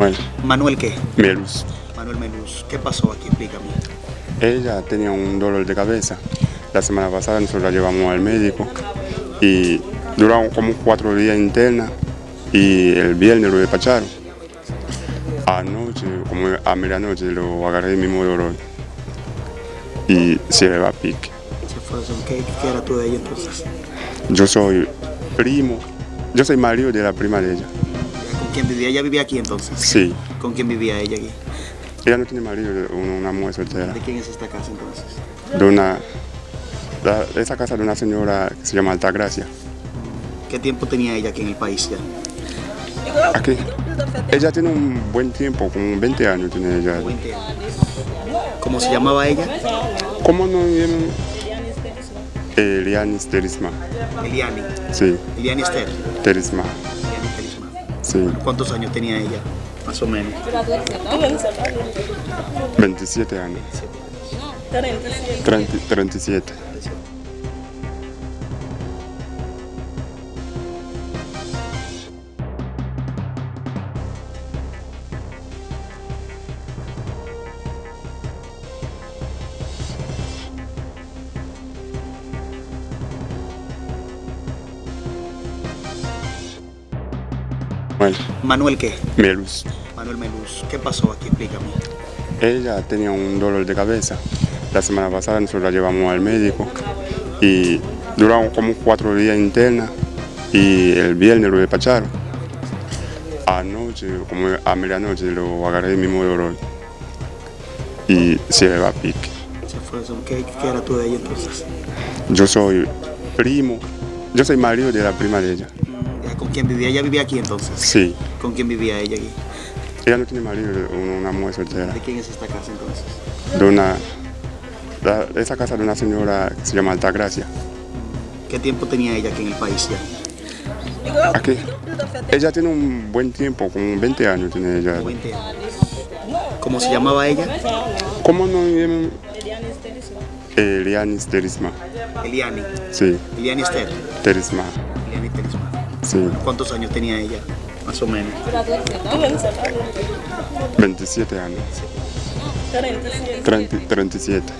Bueno, Manuel qué? Melus. Manuel Meluz. ¿Qué pasó aquí? Explícame. Ella tenía un dolor de cabeza. La semana pasada nosotros la llevamos al médico y duraron como cuatro días interna y el viernes lo despacharon. Anoche, como a medianoche, lo agarré el mismo dolor y se le va a pique. ¿Qué, ¿Qué era tú de ella entonces? Yo soy primo, yo soy marido de la prima de ella. ¿Con quién vivía? ¿Ella vivía aquí entonces? Sí, ¿Con quién vivía ella aquí? ella no tiene marido, una, mujer soltera. ¿De quién es esta casa entonces? De una, la- esa casa de una señora que se llama Altagracia. ¿Qué tiempo tenía ella aquí en el país ya? Aquí. Ella tiene un buen tiempo, como 20 años tiene ella. 20 años. ¿Cómo se llamaba ella? ¿Cómo no viene? Elianis Terisma. Eliani. Sí, Eliani. Terisma. Sí, ¿Cuántos años tenía ella? Más o menos. 27 años. 30 37. Manuel qué? Melus. Manuel Meluz. ¿Qué pasó aquí? Explícame. Ella tenía un dolor de cabeza. La semana pasada nosotros la llevamos al médico y duraron como cuatro días interna y el viernes lo despacharon. Anoche, como a medianoche, lo agarré el mismo dolor y se le va a pique. ¿Qué, ¿Qué era tú de ella entonces? Yo soy primo, yo soy marido de la prima de ella. ¿Ya ¿Con quién vivía? ¿Ella vivía aquí entonces? Sí, ¿Con quién vivía ella aquí? ella no tiene marido, una, mujer soltera. ¿De quién es esta casa entonces? De una, la- esa casa de una señora que se llama Altagracia. ¿Qué tiempo tenía ella aquí en el país ya? Aquí. Ella tiene un buen tiempo, como 20 años tiene ella. 20 años. ¿Cómo se llamaba ella? ¿Cómo no? Elianis Terisma. Eliani. Sí, Eliani Esther. Terisma. Eliani Telisma. Sí, ¿Cuántos años tenía ella? Más o menos. 27 años. 30 37.